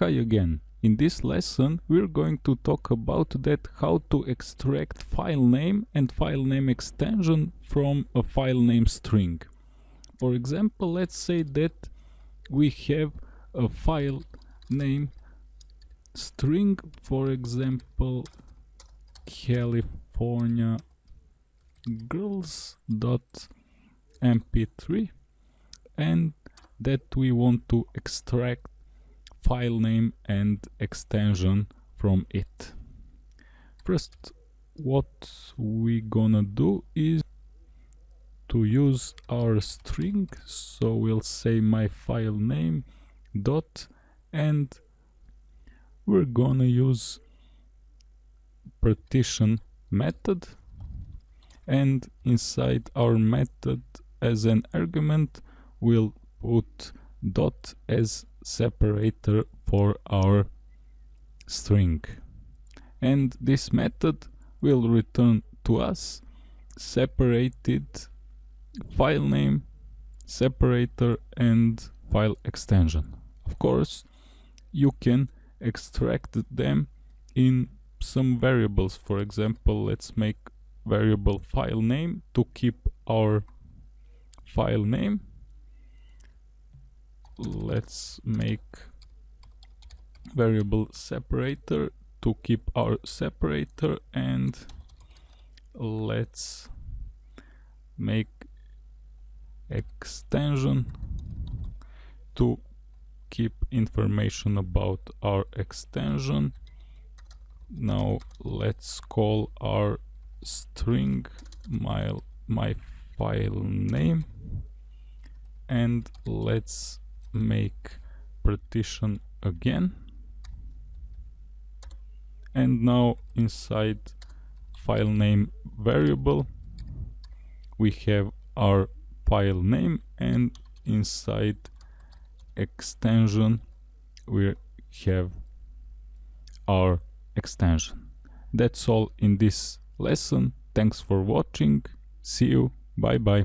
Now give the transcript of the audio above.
Hi again. In this lesson we're going to talk about that how to extract file name and file name extension from a file name string. For example, let's say that we have a file name string, for example, California girls.mp3 and that we want to extract file name and extension from it. First, what we gonna do is to use our string, so we'll say my file name dot and we're gonna use partition method and inside our method as an argument we'll put dot as separator for our string. And this method will return to us separated file name separator and file extension. Of course you can extract them in some variables. For example let's make variable file name to keep our file name let's make variable separator to keep our separator and let's make extension to keep information about our extension. Now let's call our string my my file name and let's make partition again. And now inside file name variable we have our file name and inside extension we have our extension. That's all in this lesson. Thanks for watching. See you. Bye bye